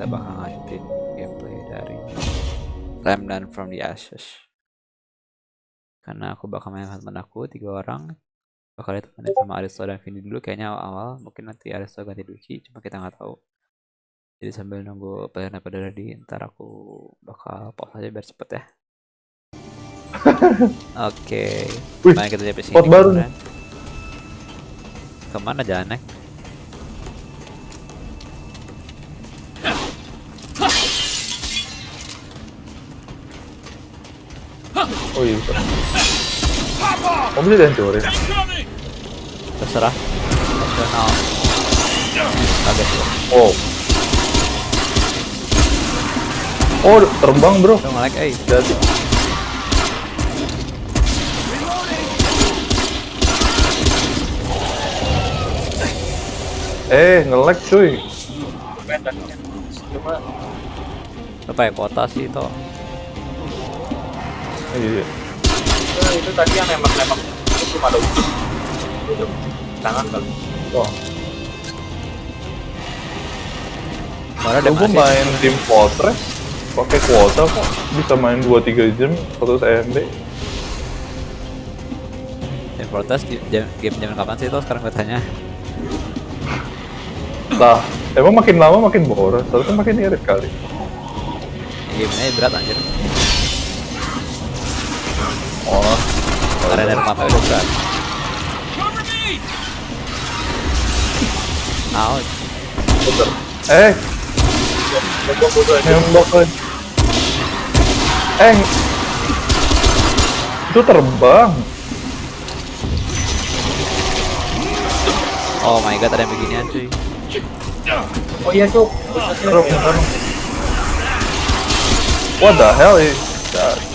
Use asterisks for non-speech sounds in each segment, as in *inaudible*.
kita bakal lanjutin gameplay dari Remnant from the Ashes. Karena aku bakal main teman aku tiga orang. Bakal ditemenin sama Aristo dan Vini dulu kayaknya awal-awal. Mungkin nanti Aristo ganti Duci cuma kita nggak tahu. Jadi sambil nunggu player pada ready ntar aku bakal pause aja biar cepet ya. *laughs* Oke. Wih, main kita sampai sini baru ke mana jalannya Oh iya bisa. Oh bisa dihancurin. terserah kaget gua Oh. Oh terbang bro. Nge-lag eh Jadi. Eh nge-lag cuy. Cuma Lu pakai kuota sih toh Oh, iya. eh, itu tadi yang nembak-nembak itu cuma ada ujung. Ujung tangan kali. Wah. Mana ada Gue main Team Fortress pakai kuota kok bisa main 2-3 jam 100 MB. Team Fortress game zaman kapan sih toh sekarang gue tanya Lah, emang makin lama makin boros, harusnya makin irit kali. Gamenya berat anjir Karena dari mapa udah berat bener. Eh, Nembak lagi. Eh, itu terbang. Oh my god ada yang beginian cuy Oh iya cuk. What the hell is that?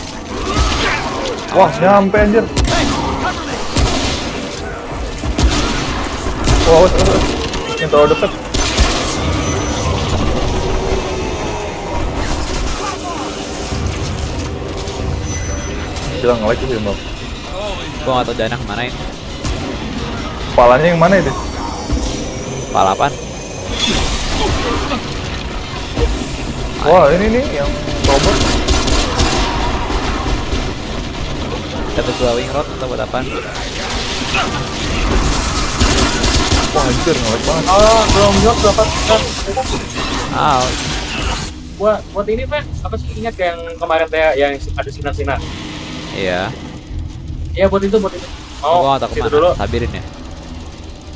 Wah, nyampe anjir. Wah, awas. Yang terlalu dekat. Gila nge-lag sih, Bang. Gue gak tau dana ke mana ini Kepalanya yang mana itu? Palapan Wah, ini nih yang robot. Dapat glowing rod atau buat apaan Wah, anjir nge-lag banget. Oh, belum jawab berapa? Kan, Ouch Buat buat ini Pak, apa sih ingat yang kemarin teh yang ada sinar-sinar? Iya Iya buat itu buat itu. Gue Oh, situ ke mana dulu. Sabirin ya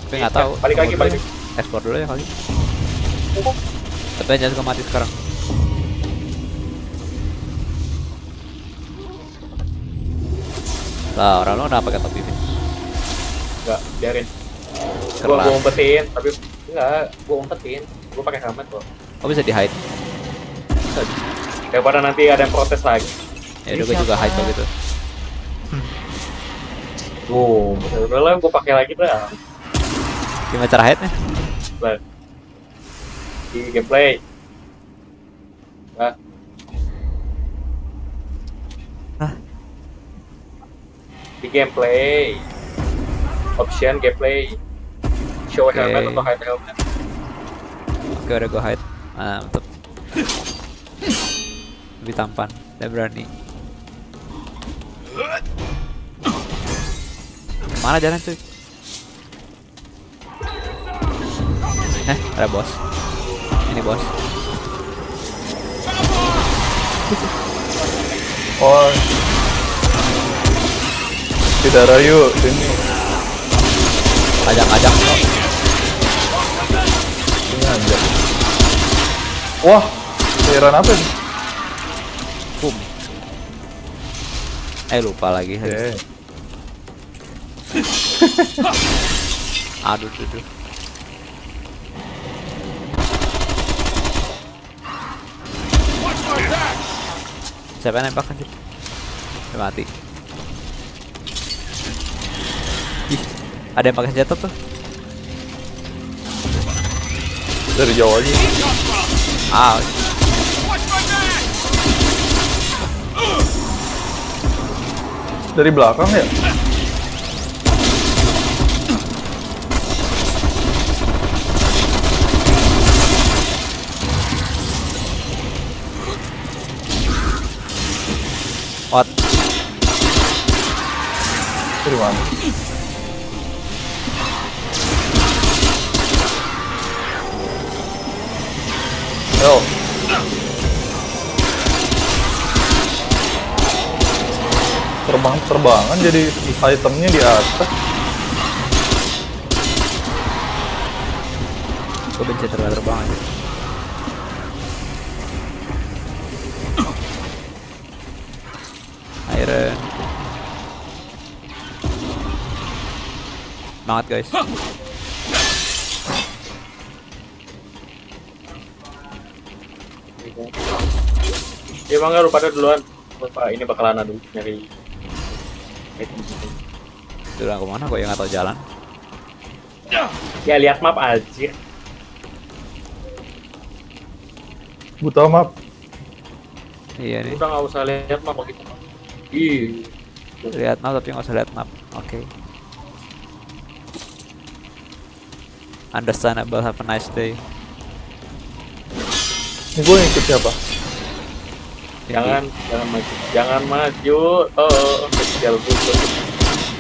Tapi gak tau Balik lagi, balik. Ekspor dulu ya kali Tapi jangan suka mati sekarang Lah orang lu kenapa pakai topi Vin? Enggak, biarin. Gua Keras gua umpetin, tapi enggak, gua umpetin. Gua pakai helmet kok. Oh bisa di hide Daripada nanti ada yang protes lagi. Ya udah gue juga hide kok gitu Boom, udah lah gua pakai lagi dah. Gimana cara hide nya? Lah. Di gameplay. Di gameplay. Option gameplay. Show Oke. helmet atau hide helmet. Oke udah gue hide Mantep Lebih tampan Dan berani Mana jalan cuy? Eh ada bos Ini bos Oh. Tidak rayu sini. Ajak-ajak kok Sini aja. Wah, cairan apa ini? Boom Eh lupa lagi Oke. *laughs* Aduh aduh, aduh Siapa yang nembak anjir? Udah mati Ada yang pakai senjata tuh? Dari jauh aja. Ah. Dari belakang ya? Ot. Dari? Yo. Terbang terbangan jadi itemnya di atas. Gue benci terbang terbang aja. Iron. Semangat guys. Ya bangga lu pada duluan. Bapak ini bakalan adu nyari item. Udah ke mana gue yang nggak tahu jalan. Ya lihat map aja. Buta map. Iya nih. Udah nggak usah lihat map begitu. Ih, Lihat map tapi nggak usah lihat map. Oke. Understandable. Have a nice day. Ini gue ikut siapa? Jangan jangan maju, jangan maju. Oh, kecil gitu.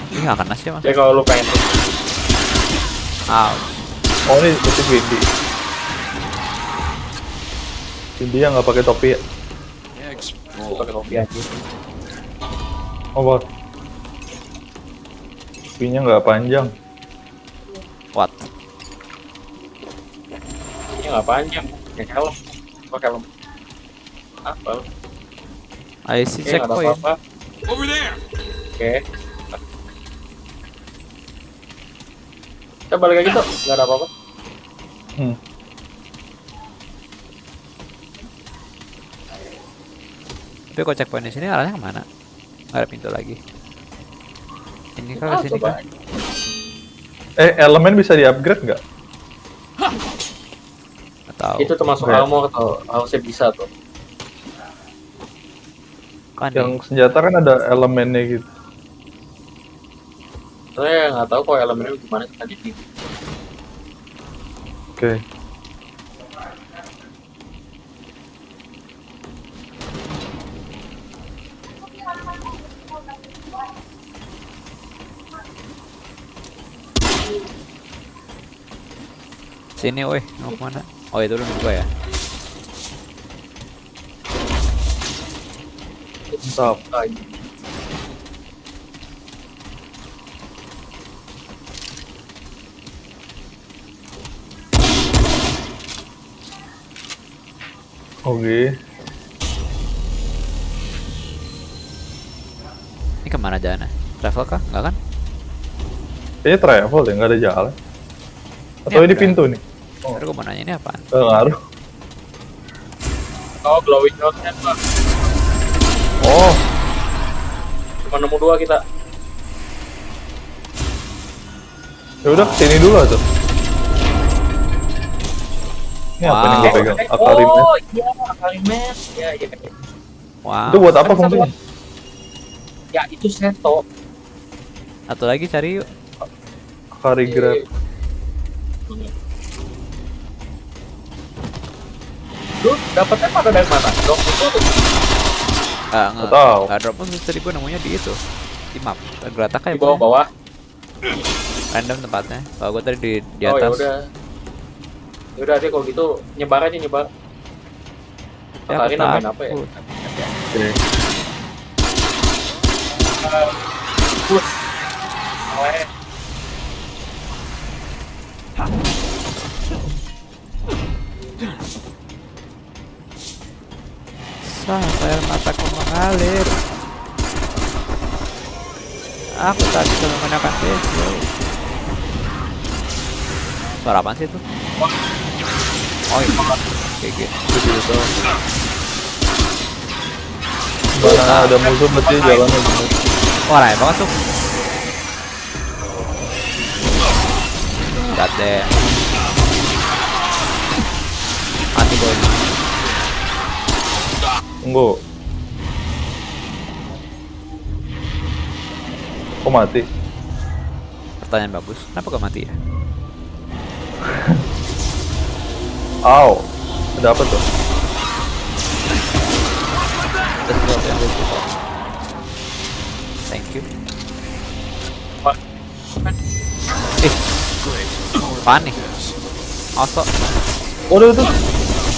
Ini nggak kena sih mas. Ya kalau lu pengen Ouch. Oh ini ikut Windy. Windy yang nggak pakai topi ya? pakai kopi aja. Oh what? Topinya nggak panjang. What? Ini nggak panjang. Ya helm. Pakai helm. Apa? I see Oke, nggak ada checkpoint. apa-apa. Oke. Kita balik lagi tuh, nggak ada apa-apa. Hmm. Tapi kok checkpoint di sini arahnya ke mana? Nggak ada pintu lagi. Ini kan Ah, ke sini kan? Eh elemen bisa di upgrade nggak? Nggak tahu. Itu termasuk armor atau harusnya bisa tuh. Kan Yang nih. senjata kan ada elemennya gitu. Saya nggak tahu kok elemennya gimana tadi di Oke. Sini woi, mau ke mana? Oh itu lu ya. Lagi. Oke. Ini ke mana jalannya? Travel kah? Enggak kan? Kayaknya travel deh, nggak ada jalan. Atau Ini ini pintu nih? Oh, Baru gua mau nanya ini apaan? nggak ngaruh. Oh, glowing rod-nya Pak. Oh, Cuma nemu dua kita. ya udah sini dulu tuh. Ini apa nih Wow. gue pegang? Eh, Akari. Oh, iya, Akari Mat. Ya, iya. Wow. Itu buat apa fungsinya? Ya, itu seto. Satu lagi cari yuk. Akari grab. Lu dapetnya pada dari mana? Dok, itu tuh. Ah, Nggak tahu. Nggak drop pun gua nemunya di itu. Di map. Geratak di kayak bawah-bawah. random tempatnya. Kalau gua tadi di di Oh, ya atas. udah. Ya udah deh kalau gitu nyebar aja nyebar. Ya, Akari aku nambahin apa ya? Oke. Push. Oleh. Mengalir. Aku tak bisa menggunakan pisau. Suara apaan sih itu? Oh iya. GG. Gitu. Mana ada musuh jalannya bener. Wah, rame banget tuh. God damn. Mati boy. Tunggu. Kok mati? Pertanyaan bagus. Kenapa gak mati ya? *laughs* Aw. Ada apa tuh? Skip. Pak. Ih. Apaan nih? Waduh tuh.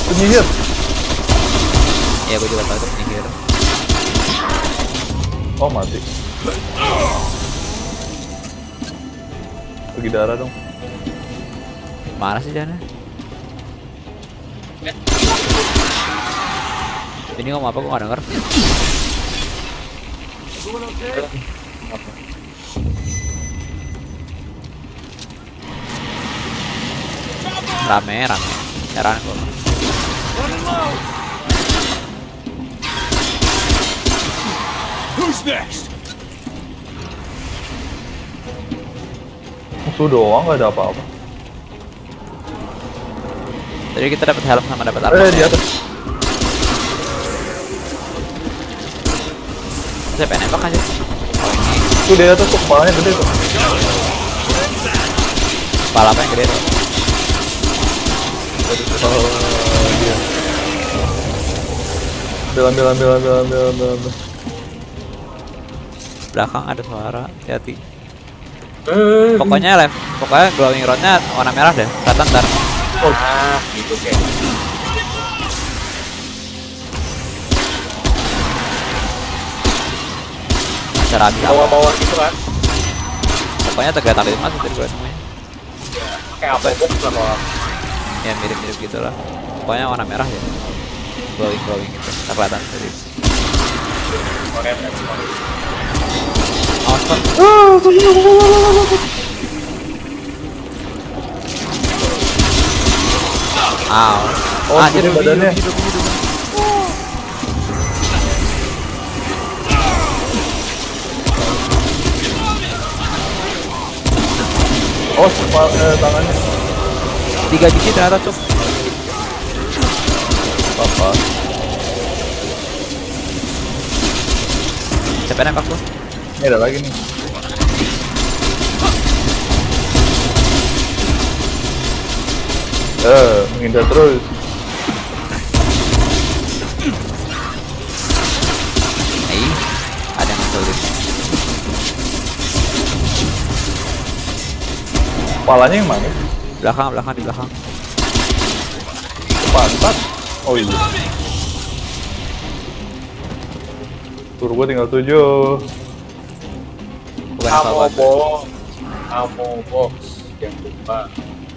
Penyihir. Ya gue juga tahu itu penyihir. Oh mati. Pergi darah dong. Mana sih Jana? Ini ngomong apa? Gue gak denger. Rame, rame. Heran gue Musuh doang gak ada apa-apa. Jadi kita dapat helm sama dapat armor Eh di atas. Saya pengen nembak aja Tuh di atas tuh kepalanya gede tuh. Kepala apa yang gede tuh Oh dia. Ambil ambil ambil ambil ambil ambil. Belakang ada suara Hati-hati Eh, Pokoknya lem Pokoknya glowing rodnya warna merah deh Kelihatan ntar. Ah, gitu kayak. Cara habis Bawa-bawa gitu kan. Pokoknya tegak tapi mas dari gue semuanya Kayak apa box lah kalau Ya mirip-mirip gitu lah. Pokoknya warna merah ya Glowing glowing gitu. Ntar kelihatan dari Korea Korea. Awas Oh, ah, badannya. hidup. Oh eh. Tiga biji ternyata cuk. Apa? Siapa nembak? Ini ada lagi nih. Eh, menghindar terus. Ih, ada yang ngeselin. Kepalanya yang mana? Belakang, belakang, di belakang. Pantat. Oh iya. Tur gua tinggal tujuh. Bukan apa Amo apa. box. Amo box. Jangan lupa.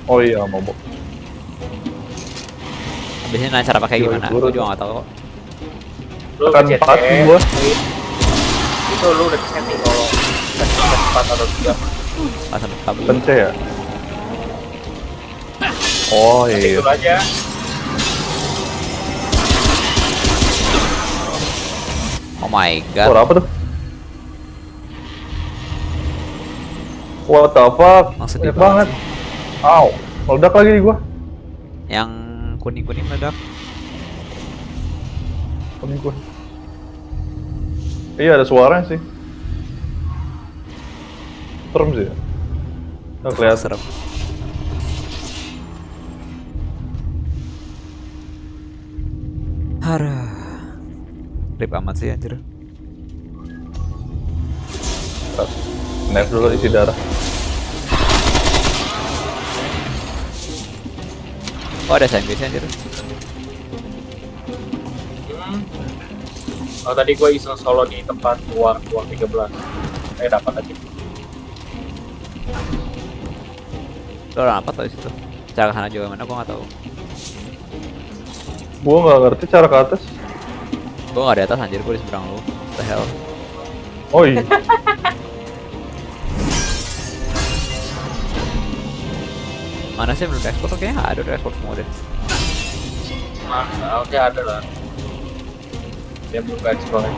Oh iya, mau bok. Habis ini cara pakai Yoi, gimana? Gue juga gak tau kok. Lu ngecek empat ya. gua. Itu lu udah setting kalau empat atau tiga. Pasang kabel. Pencet ya? Oh iya. dulu aja. Oh my god. Suara apa tuh? What the fuck? Sedih Banyak banget. Aw, meledak lagi di gua. Yang kuning-kuning meledak. Kuning gua. Iya ada suaranya sih. Serem sih. ya? Nggak kelihatan. Serem. Hara. Rip amat sih anjir. Knife dulu isi darah. Oh ada sih anjir. Hmm. Oh tadi gua iseng solo di tempat uang uang 13. Eh dapat tadi. Lo orang apa tau di situ? Cara ke sana juga mana gua nggak tahu. Gua nggak ngerti cara ke atas. Gua nggak di atas anjir, gua di seberang lu. What the hell? Oh iya. *laughs* Mana sih belum ekspor? Kayaknya nggak ada udah ekspor semua deh. Nah, oke ada lah. Dia buka explore.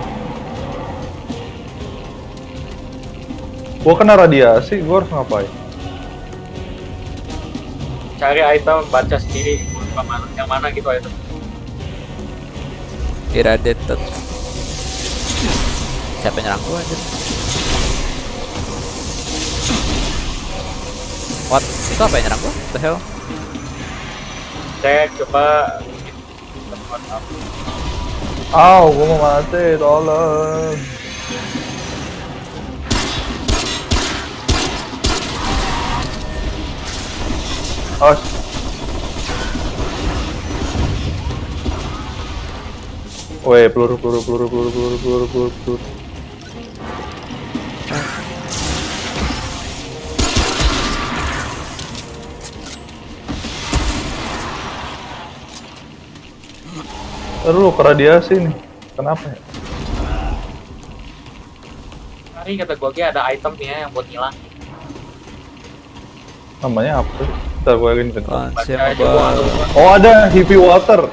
gua kena radiasi, gua harus ngapain? Cari item, baca sendiri mana, yang mana gitu item. Irradiated. Siapa yang nyerang gua anjir? What? Itu apa yang nyerang gua? The hell? Cek, coba Oh, gua mau mati, tolong Oh Woi, peluru, peluru, peluru, peluru, peluru, peluru, peluru. Aduh, lu ke radiasi nih. Kenapa ya? Hari kata gua Ki, ada item nih ya yang buat ngilang. Namanya apa sih? Ntar gua nggak Oh ada heavy water.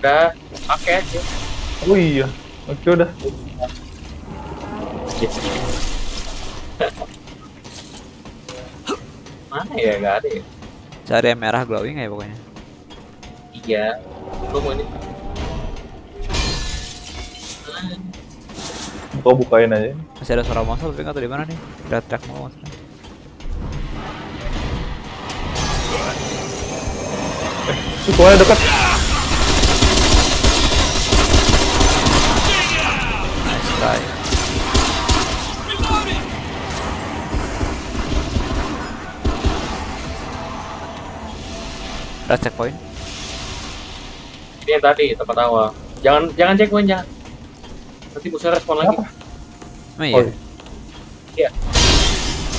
udah pakai aja. Oh iya. Oke udah. *laughs* Mana ya? Gak ada ya. Cari yang merah glowing ya pokoknya. Iya. Lu mau ini? Kau bukain aja. Masih ada suara monster tapi nggak tahu di mana nih. Red track mau monster. Sukunya dekat. Nice try. Red checkpoint. Ini yang tadi tempat awal. Jangan jangan checkpoint jangan. Nanti musuh respon lagi. Emang Oh, iya. Iya.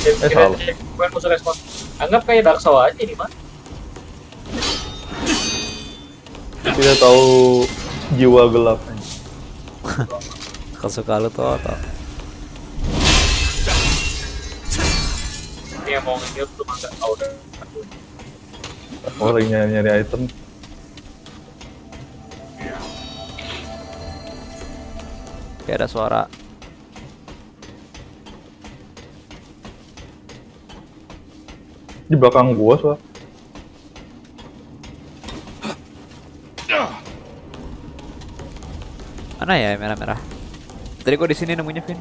Eh, Kita salah. checkpoint musuh respon. Anggap kayak Dark Souls aja ini mah. tidak tahu jiwa gelapnya. Kesuka lu tuh atau Ini yang mau nge-heal tuh mah nggak tahu deh. Oh lagi nyari, nyari item. Kayak ada suara. Di belakang gua soal. Mana ya merah-merah? Tadi gua di sini nemunya Vin.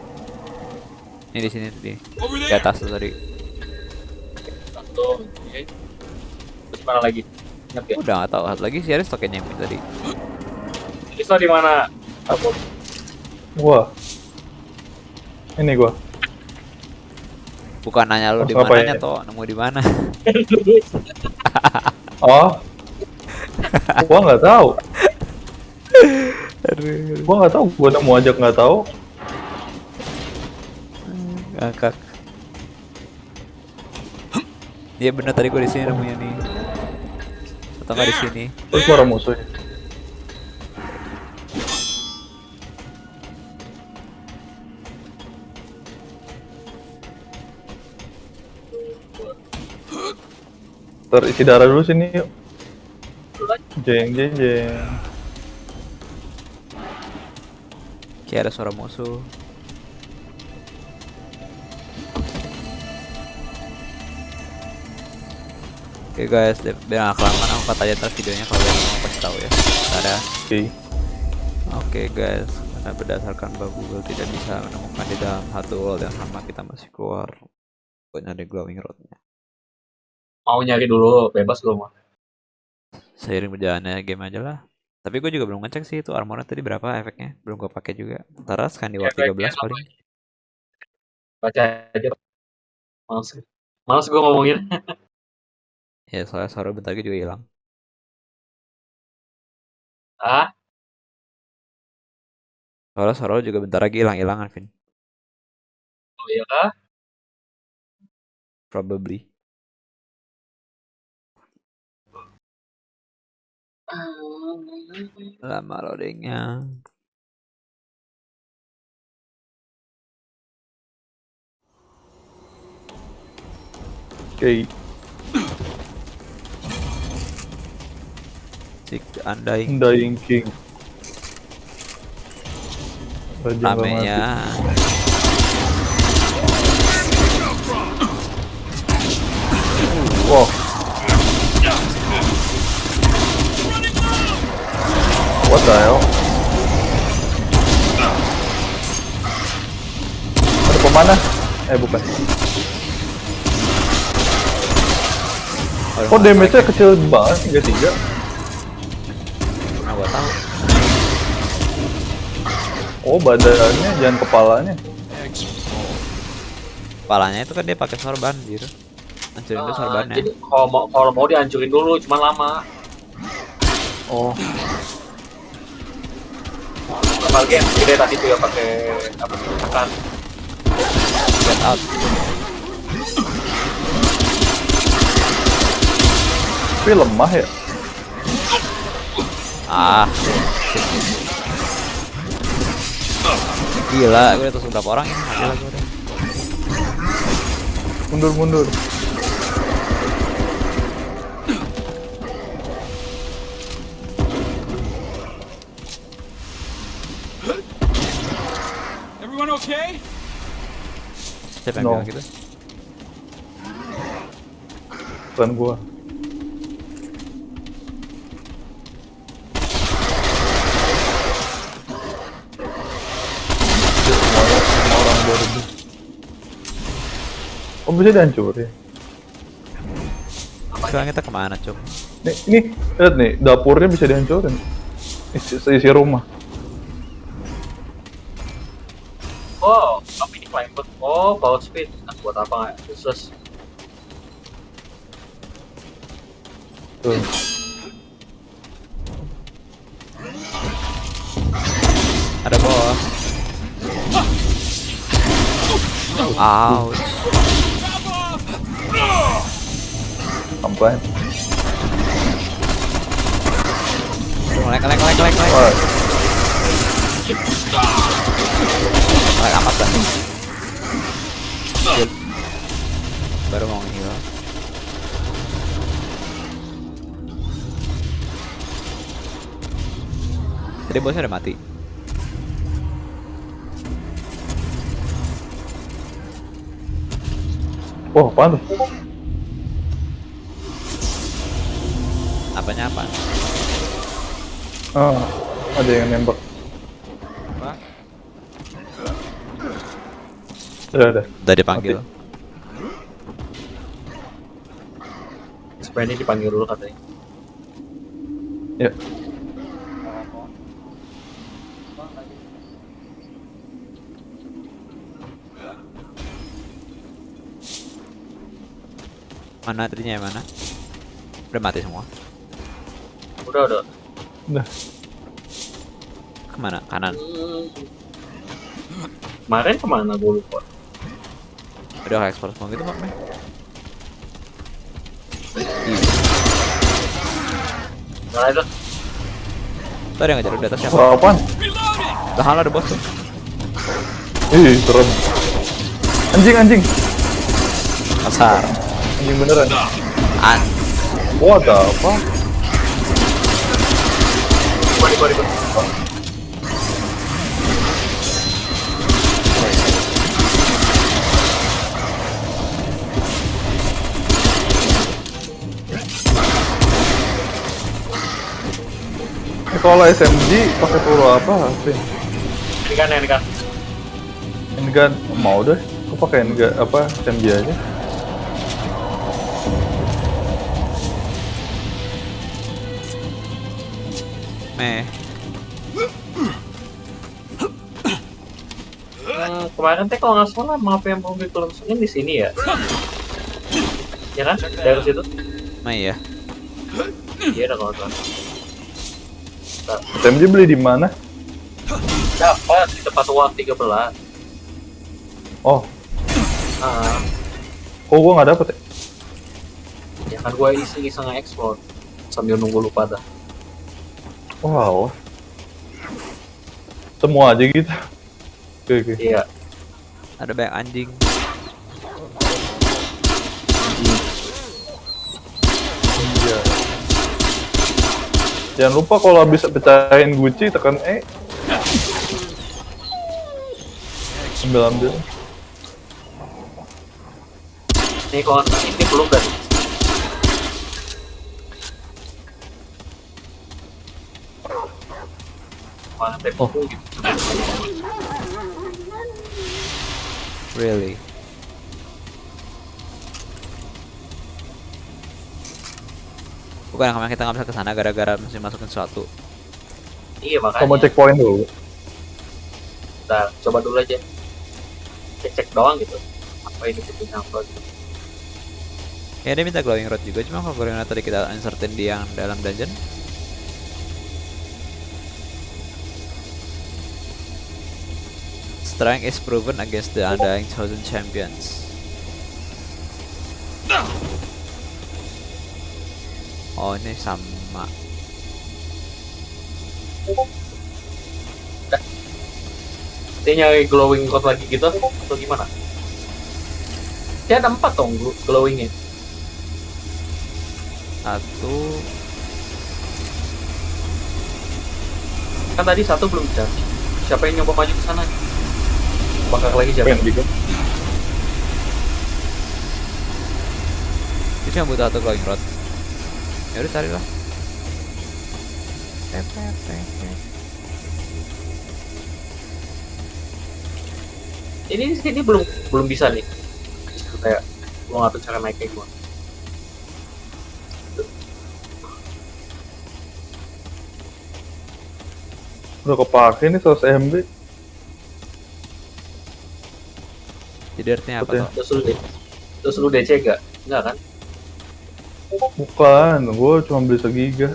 Ini di sini di di atas tuh tadi. Satu. oke. Terus mana lagi? Ingat ya? Udah nggak tahu. Lagi si Aris tokennya yang tadi. Listo di mana? Aku. Gua. Ini gua. Bukan nanya lu di mananya ya? toh, nemu di mana? *laughs* Oh. gua nggak tahu. Gua nggak tahu. Gua nemu aja nggak tahu. ngakak. Iya bener tadi gua di sini nemunya nih. Atau nggak di sini? Terus suara musuhnya. Terisi darah dulu sini yuk. Jeng jeng jeng. Kayak ada suara musuh. Oke guys, biar nggak kelamaan aku cut aja ntar videonya kalau yang mau kasih tahu ya. Ada. Oke. Oke guys, karena berdasarkan bahwa Google tidak bisa menemukan di dalam satu world yang sama kita masih keluar buat nyari glowing rodnya. Mau nyari dulu, bebas lu mah. Seiring berjalannya game aja lah. Tapi gue juga belum ngecek sih itu armornya tadi berapa efeknya. Belum gue pakai juga. Ntar scan di War Efeknya 13 paling. Baca aja. Males. Males gua ngomongin. *laughs* Ya soalnya suara bentar lagi juga hilang. Ah, Soalnya suara juga bentar lagi hilang-hilangan, Vin. oh iya kah? Probably. Lama loadingnya. Oke. Cik Undying Dying King. Rame ya. Wow. What the hell? Ada pemana? Eh bukan. Kok damage-nya kecil banget 33? Mana gua tahu. Oh badannya jangan kepalanya. Kepalanya itu kan dia pakai sorban gitu. hancurin dulu sorbannya jadi kalau mau kalau mau dihancurin dulu, cuma lama. Oh, Apalagi yang gede tadi tuh ya pakai apa sih tekan. get out tapi lemah ya. ah gila gue udah tusuk berapa orang ini mati lagi udah Mundur mundur. Siapa yang No. bilang gitu Bukan gua. Oh bisa dihancurin. sekarang kita ke mana cuk Nih, ini lihat nih dapurnya bisa dihancurin. Isi, isi rumah. Oh, ini climber. Oh, power speed. Nah, buat apa nggak? Useless. Tuh. ada bos ouch Sampai. lek lek lek lek lek lek amat dah Baru mau ngilang Tadi bosnya udah mati. wah apaan tuh? Apanya apa? Ah, ada yang nembak. Udah, udah. Udah dipanggil. Supaya ini dipanggil dulu katanya. Ya. Mana tadinya yang mana? Udah mati semua. Udah, udah. Udah. Ke mana? Kanan. Kemarin ke mana gue lupa. Udah kayak ekspor semua gitu maknya. Nah itu. Tuh ada yang ngejar udah atas siapa? Wah, apaan? Tahan ada bos tuh. Ih, serem. Anjing, anjing. Kasar. Anjing beneran. An. What the fuck? Body, body, body. Kalau SMG pakai peluru apa? sih? Ini kan, ini kan. Handgun mau deh. Aku pakai handgun apa SMG aja. Meh. Hmm, kemarin teh kalau nggak salah map yang mau dikelungsungin di sini ya. Ya kan? Dari situ. Meh ya. Iya, udah salah. SMG beli di mana? Dapat di tempat uang 13. Oh, Ah, kok gua nggak dapet ya? ya kan gue iseng-iseng nge-explore sambil nunggu lu pada. Wow. Semua aja gitu. Oke, oke. Iya. Ada banyak anjing. Jangan lupa kalau bisa pecahin Gucci tekan E. Ambil ambil. Nih kalau ini belum tempo Oh. gitu. Really. Bukan kemarin kita nggak bisa ke sana gara-gara mesti masukin sesuatu. Iya makanya. Kamu checkpoint dulu. Bentar, coba dulu aja. Cek-cek doang gitu. Apa ini butuhnya apa gitu. Ya dia minta glowing rod juga, cuma kalau glowing rod tadi kita insertin di yang dalam dungeon. Strength is proven against the undying chosen champions. Oh ini sama. Dia nyari glowing rod lagi gitu atau gimana? Dia ada empat dong gl- glowingnya. Satu. Kan tadi satu belum jadi. Siapa yang nyoba maju ke sana? Bakar lagi siapa? Pengen juga. Dia cuma butuh satu glowing rod. Ya udah carilah. Ini ini belum belum bisa nih. Kayak gua nggak tahu cara naiknya gimana. Udah kepake nih 100 MB. Jadi artinya apa tuh? Terus lu, terus lu DC gak? Enggak kan? Bukan, gue cuma beli segiga.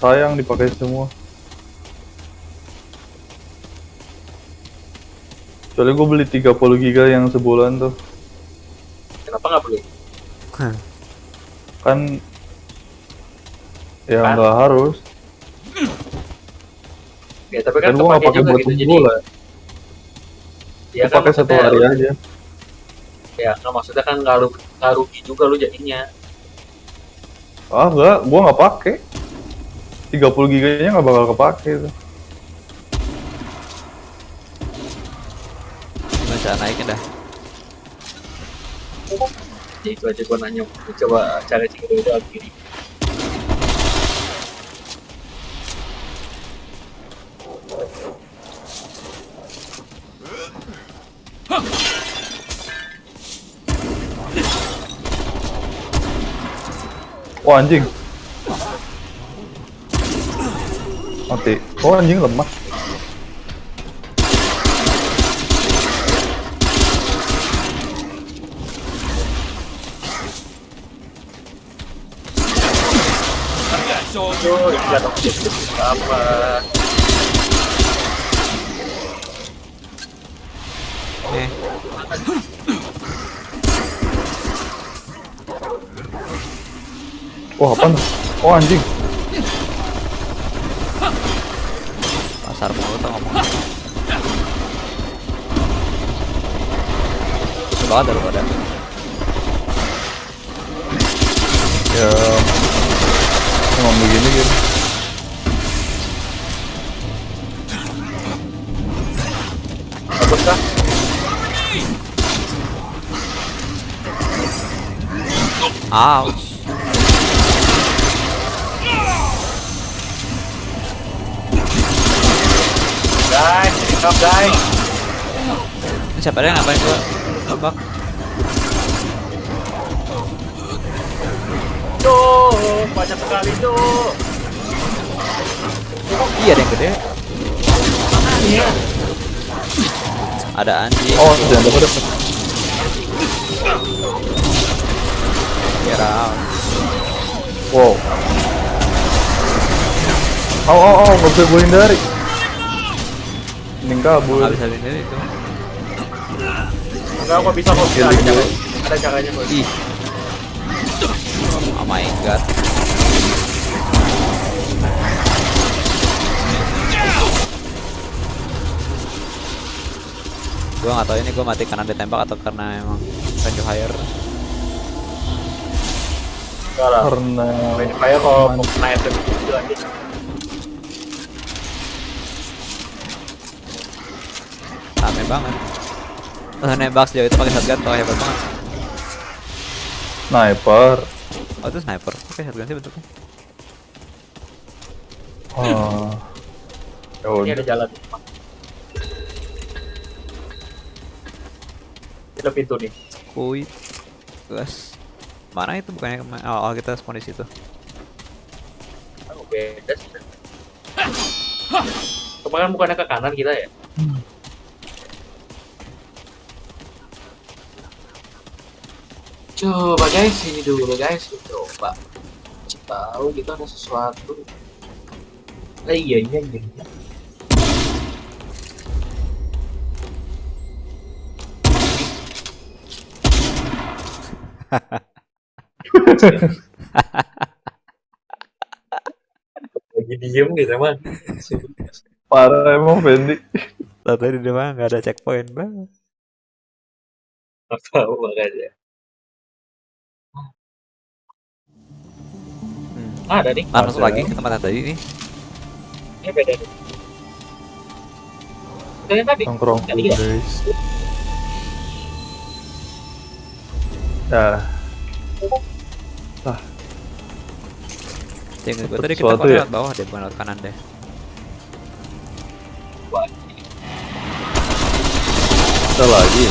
Sayang dipakai semua. Soalnya gue beli 30 giga yang sebulan tuh. Kenapa nggak beli? Kan ya Kan? nggak harus. Ya tapi Kan kan gue nggak pakai juga buat gitu. Jadi sebulan. ya Gue pakai satu hari aja. Ya nggak maksudnya kan nggak rugi juga lu jadinya. Ah enggak, gue nggak pakai. 30 giganya nggak bakal kepake tuh. Gimana cara naikin dah? Jadi itu aja gua nanya. Gua coba cari cari itu kiri. Wah anjing. Mati. Oh anjing lemah. Tuh, apa? Eh, Wah apa? Oh anjing. pasar mulu tuh ngomong. Susah banget daripada. Ya. Emang begini gitu. Kah? Ouch. Guys, up guys. Siapa dia ngapain gua? Tebak. Tuh, banyak sekali tuh. Iya ada yang gede. Iya. Ada anjing. Oh jangan dapat dapat. Get out. Wow. Oh oh oh nggak bisa gue hindari. Mending kabur. Nggak bisa sendiri itu. Enggak, gua bisa kok. Ada caranya. gue. Ada caranya kok. Ih. Oh my god. Gua nggak tahu ini gua mati karena ditembak atau karena emang range higher. Karena Main fire kalau mau kena item itu lagi. Rame banget. Eh, nembak sejauh itu pakai shotgun tuh hebat banget. sniper. Oh itu sniper. Oke shotgun sih bentuknya. Oh. Ya Ini ada jalan. Ada pintu nih. Kuit. Gas. Mana itu bukannya kema- awal kita spawn di situ. Oh, beda sih. Kemarin bukannya ke kanan kita ya? Coba guys, ini dulu guys, coba. Tahu kita ada sesuatu. Eh, iya iya iya. iya. *laughs* Lagi diem gitu emang. Parah emang Fendi. Tadi di depan nggak ada checkpoint bang. Tahu makanya. Ah, ada nih. Ah, masuk lagi ke tempat yang tadi nih. Ini beda nih. Itu yang tadi. Nongkrong Tadi ya? guys. Ya, Tinggal gue tadi kita ya? lewat bawah deh, bukan lewat kanan deh. kita lagi.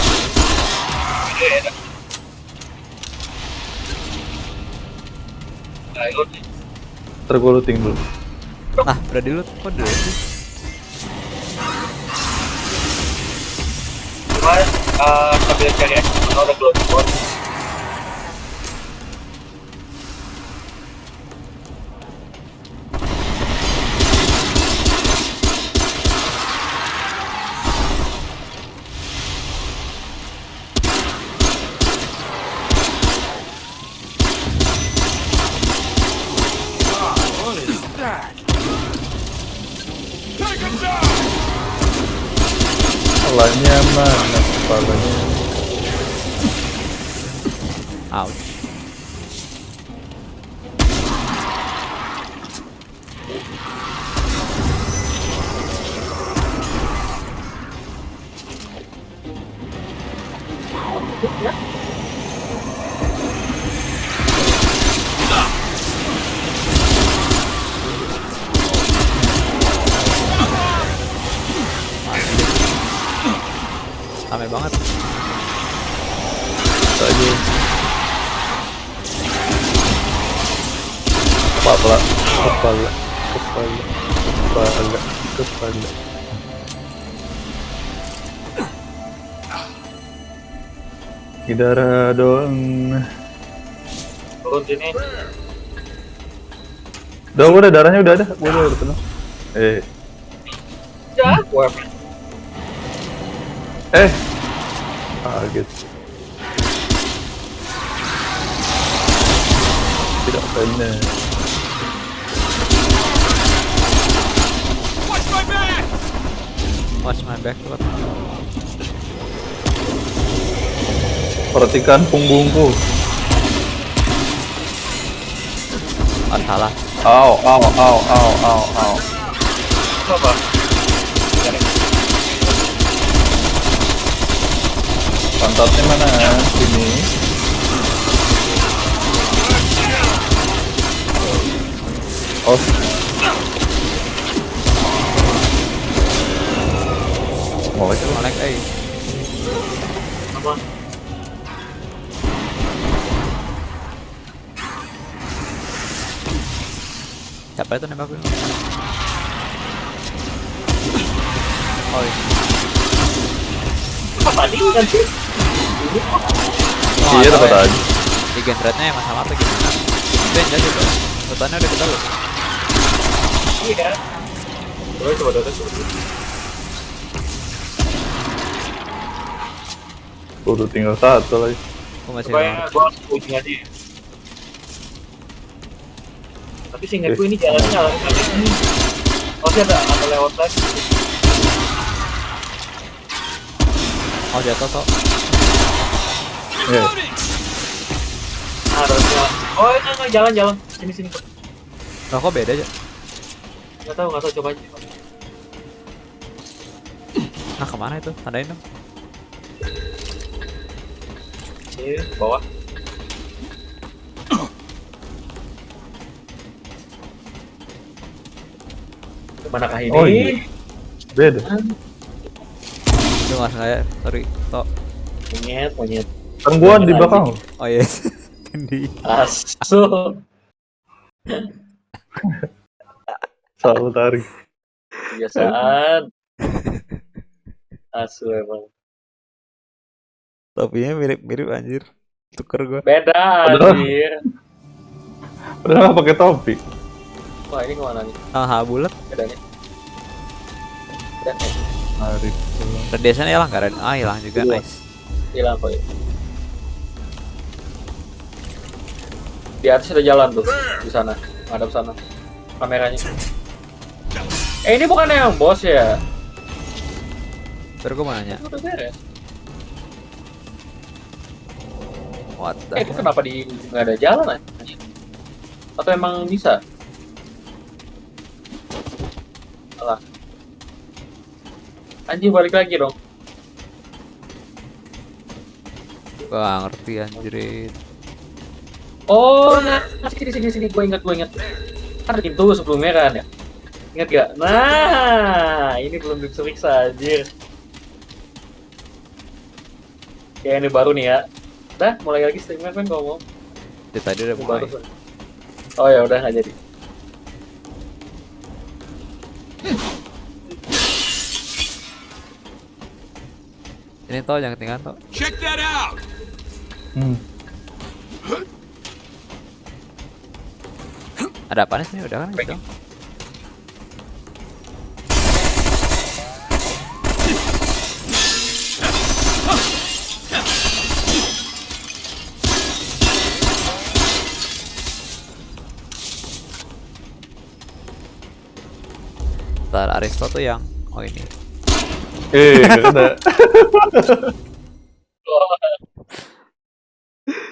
Ayo, Ntar gue looting dulu. Ah, udah di loot kok dulu sih? Cuma uh, sambil cari aja kalau ada Darah doang. Turun sini. Udah, udah darahnya udah ada. Gua udah, udah penuh. Eh, Ya, gua eh. Kaget. Tidak benar. Watch my back tuh. Perhatikan punggungku. Oh, salah. Au, au, au, au, au, au. apa? Pantatnya mana? Sini. Oh. Molek. Molek, eh. Apa? Siapa itu nembak gue? Oh, iya. Apa tadi kan sih? Oh, Iya, dapat ya. aja. Di gen rate-nya emang sama apa gimana? Itu yang jelas itu. Hutannya udah kita loot. Iya. Coba coba dulu. Udah tinggal satu lagi. Aku masih gua harus ujung aja. Tapi seingatku ini jalannya jalan kali ini. Masih ada ada lewat lagi. mau jatuh kok. Eh, Harusnya. Oh, itu enggak jalan jalan. Sini sini. Loh, kok beda aja? Enggak tahu, enggak tahu coba aja. Nah, ke mana itu? Tandain dong. Sini bawah. Manakah ini? Oh, iya. beda. Itu nggak sengaja. Sorry. Tok. Monyet, monyet. Gua di belakang. Oh iya. Di. Asu. Selalu tarik. Kebiasaan. Asu emang. Topinya mirip-mirip anjir. tuker gue Beda anjir. Padahal pakai topi. Wah, ini ke mana nih? ah bulat Bedanya. Dan eh, Menarik. radiasinya hilang Red- ah hilang juga Iya. nice hilang kok ya. Di atas ada jalan tuh di sana, ngadap sana. Kameranya. Eh ini bukan yang bos ya? terus gue mau nanya Itu udah beres. what the Eh itu kenapa di nggak ada jalan aja? Atau emang bisa? Anjing balik lagi dong. gak ngerti anjirin Oh, nah, sini sini sini gue ingat gue ingat. Kan pintu sebelumnya kan ya. Ingat gak? Nah, ini belum diperiksa anjir. Ya ini baru nih ya. Dah, mulai lagi streamnya kan. Dari tadi udah mulai baru. Oh ya udah nggak jadi. Ini tau jangan ketinggalan tau Check that out! Hmm. ada apa nih udah kan gitu Ntar Aristo tuh yang oh ini Eh, nggak ada. *laughs*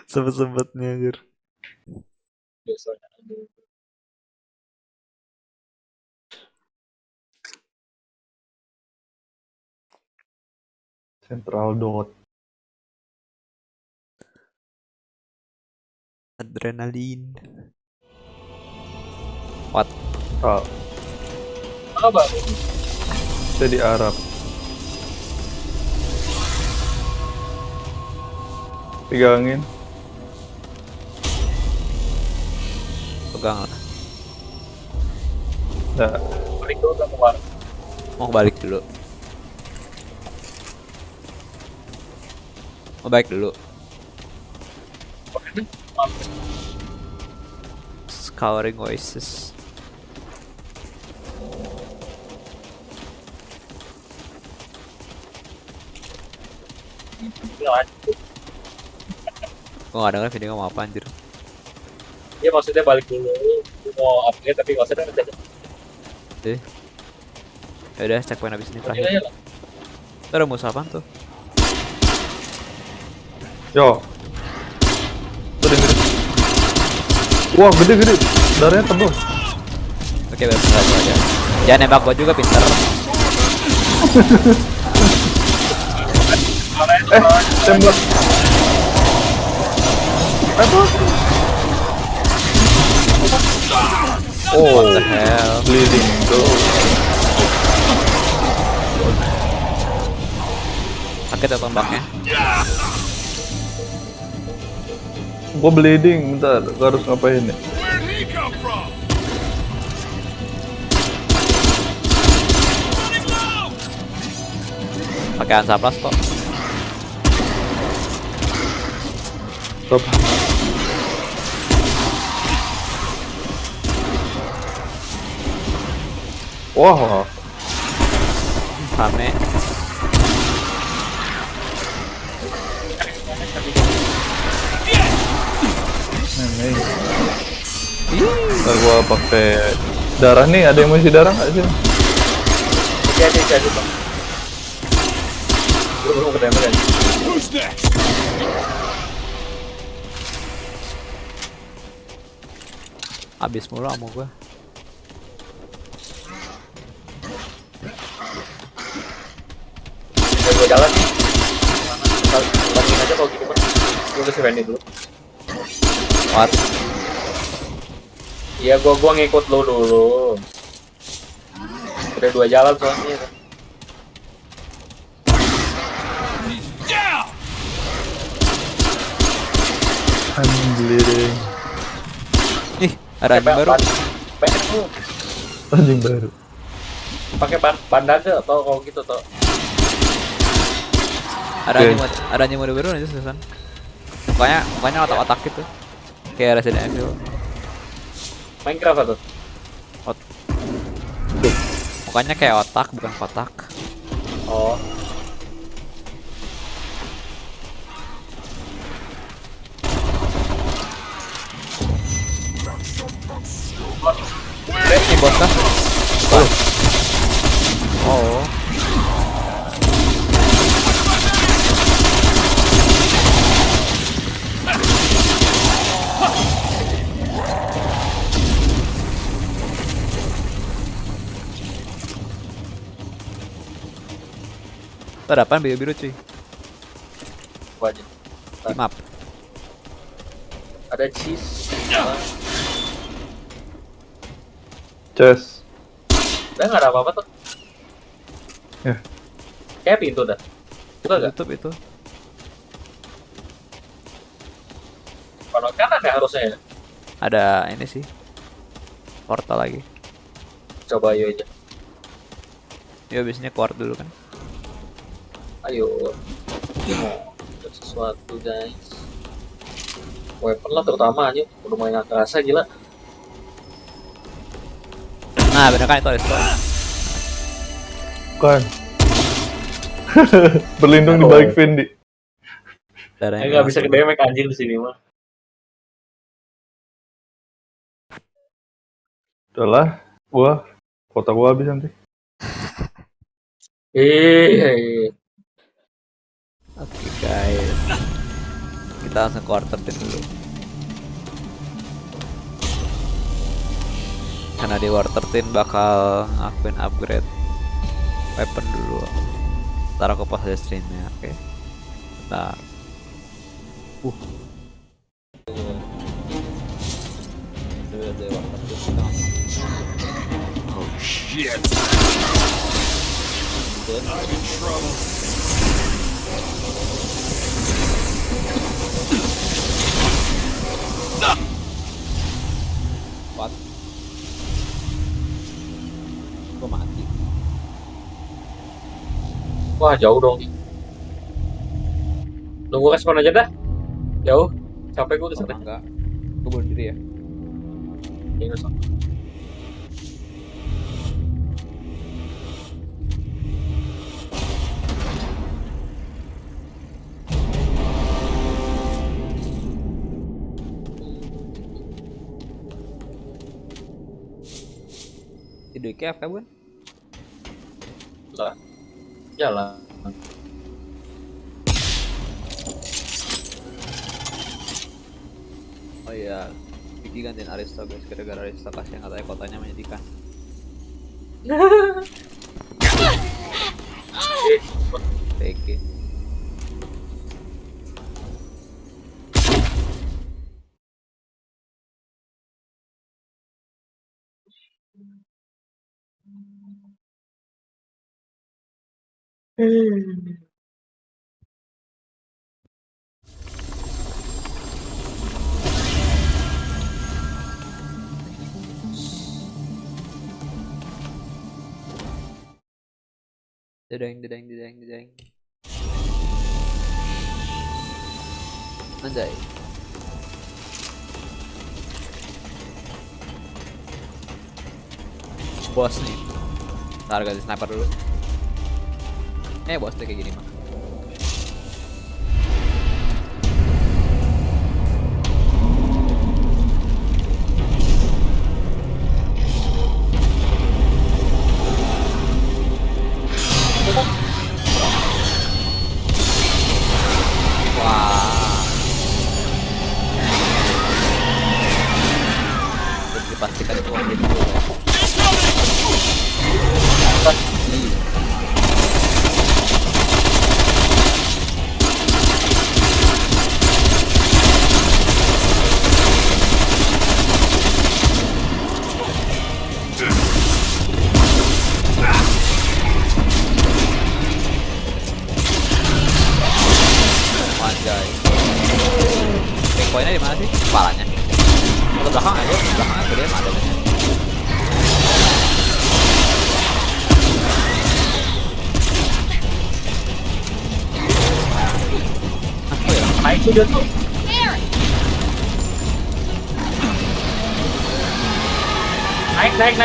sebet-sebetnya anjir Biasanya. Central dot. adrenalin what Ah, Apa? saya di Arab. Pegangin. pegang lah Nah, Balik dulu ke luar. mau balik dulu mau balik dulu scouring voices Ini lanjut. Gua gak denger video ngomong apa anjir Iya maksudnya balik dulu. Gue mau upgrade tapi nggak usah deh. deh ya udah checkpoint abis ini terakhir. Itu ada musuh apaan tuh yo. Tuh gede. Wah, gede-gede. Darahnya tebal. oke baru satu aja jangan nembak gua juga pinter *laughs* Eh, tembak. Oh, what the hell bleeding go. sakit ya tombaknya Gua bleeding, bentar. Gua harus ngapain ya? Come from? pakai ansaplas kok Stop. Wah, rame ini. Ntar gua pakai darah nih. Ada yang mau isi darah nggak sih? Jadi jadi bang. Gue belum kan. Next? habis mulu ammo gua Udah gue jalan nih. Mana? Bandingin aja kalau gitu kan. Gue ke si Randy dulu. what Iya gua gua ngikut lu dulu. Udah dua jalan soalnya. Down! I'm bleeding. ih ada anjing baru. Anjing baru. Pakai ban bandage atau kalau gitu tuh. ada anjing mode ada anjing mode baru aja susan mukanya mukanya otak-otak gitu. Kayak Resident Evil. Minecraft atau mukanya kayak otak bukan kotak. Oh. Ini bos kah oh Tuh ada apaan biru-biru cuy. Apa aja. Team up ada cheese. Chess. udah nggak ada apa-apa tuh. Ya. kayak pintu dah. Buka gak Tutup itu. Kalau kanan ya harusnya ya? Ada ini sih. Portal lagi. Coba ayo aja. Ya biasanya keluar dulu kan ayo mau ada sesuatu guys weapon lah terutama aja nggak kerasa gila Nah bener kan itu ada Bukan. *laughs* Berlindung di Oh. balik Fendi. Darahnya nggak bisa langsung. ke damage anjir di sini mah Udahlah, gua kota gua habis nanti. eh Oke guys. Kita langsung quarter tin dulu. Karena di quarter tin bakal ngelakuin upgrade Weapon dulu. Ntar aku pas aja streamnya oke. Bentar Uh. Oh shit. I'm in trouble. What? Gue mati. Wah jauh dong nunggu respon aja dah. Jauh. Sampai gue Oh, ke sana enggak. Gue bunuh diri ya. Ini KF kan bukan? lah jalan Oh iya Vicky gantiin Aristo guys Gara-gara Aristo kasih katanya kotanya menyedihkan *laughs* PK Dedeng dedeng dedeng dedeng. Anjay. Bos nih. Ntar ganti sniper dulu Eh bos deh kayak gini mah Wah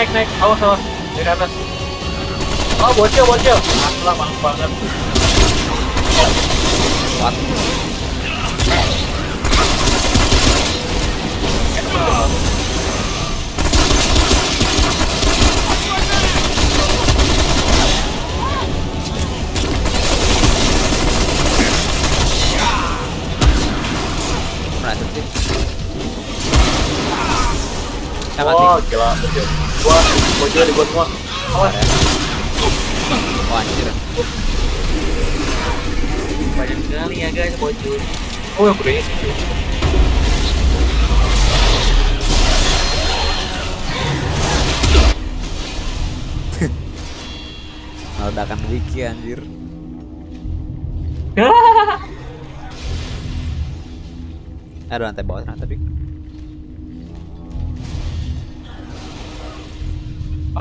naik naik awas awas dari atas oh bocil bocil Aslah mantap banget Kuat. Oh gila bocil gua di gua semua awas Oh anjir. banyak sekali ya guys bocil oh yang gedenya sih Ricky anjir. *laughs* Ada lantai bawah ternyata tadi.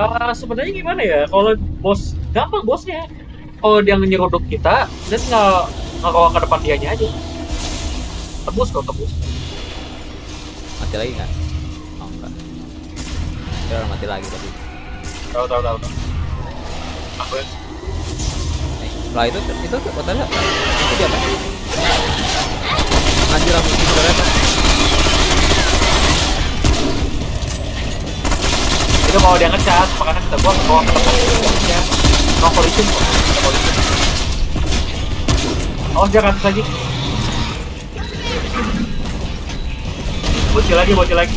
Ah, sebenarnya gimana ya? Kalau bos gampang bosnya. Kalau dia nyeruduk kita, dia tinggal ngebawa ke depan dianya aja. Tebus kok tebus. Mati lagi nggak? Oh enggak. Udah mati lagi tadi. Tahu tahu tahu. Aku ya. Lah itu itu hotelnya itu dia apa? Anjir aku itu itu kalau dia ngecas, makanya kita bawa ke depan dianya. No collision kok. No collision. Awas dia atas lagi. Bocil lagi, bocil lagi.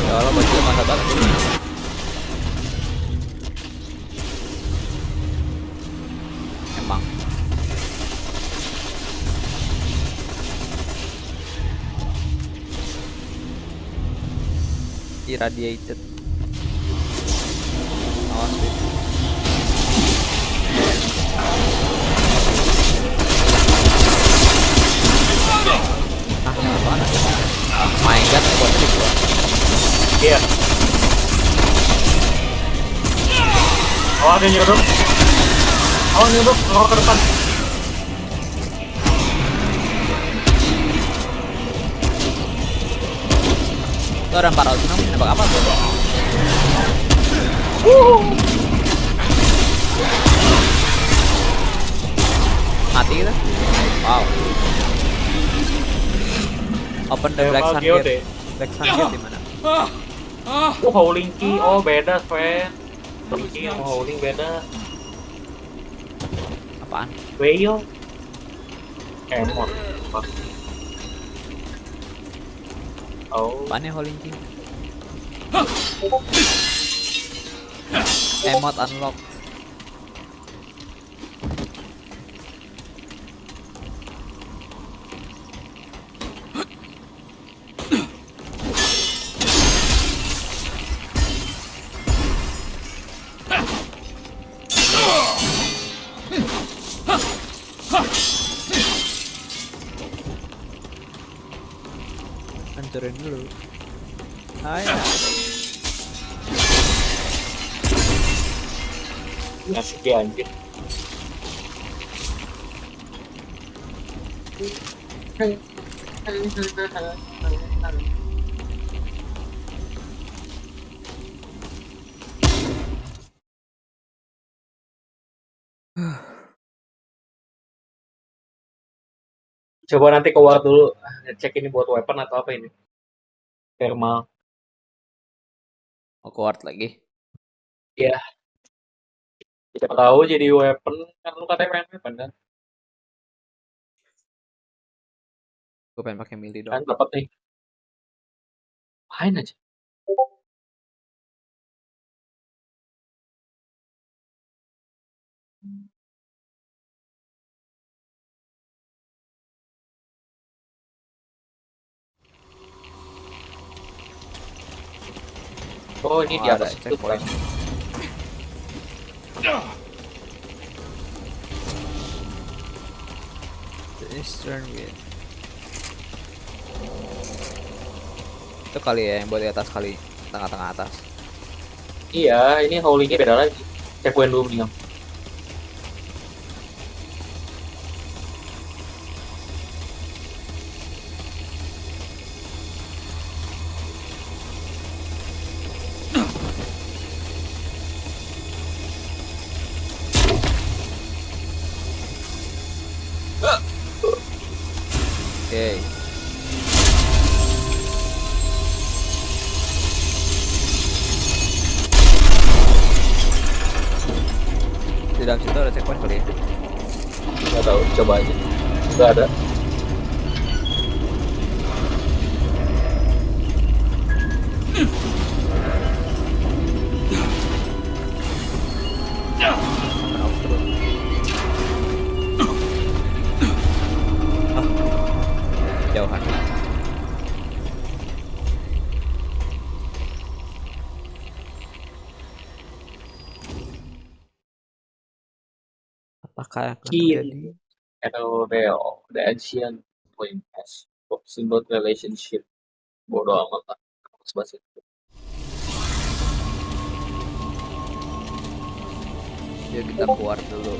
Ya Allah bocil masa banget. Irradiated. Awas. Ah. Oh my god, buat trik gua. Iya. Nyeruduk. Awas nyeruduk, ngelor ke depan. Itu ada 400 dong, nembak apa tuh? Mati kita? Wow. Open the Eh, black sun gate. Black sun gate di mana? Oh, howling key. Oh, beda, friend. Howling key sama howling beda. Apaan? Whale. Emot. Apa? Oh, Apaan ya Holding? Emot unlock. Coba nanti ke war dulu, cek ini buat weapon atau apa ini? Thermal. Mau keluar lagi. Siapa tahu jadi weapon kan lu katanya pengen weapon kan? Gue pengen pakai Kan dong. dapat nih. Main aja. Oh ini Oh, di atas itu. The Eastern Gate. Itu kali ya yang buat di atas kali tengah-tengah atas. Iya, ini howlingnya beda lagi. Checkpoint dulu nih. Erodeo, the ancient point has symbol relationship. Bodoh amat lah. Bahasa itu. Yuk kita keluar dulu.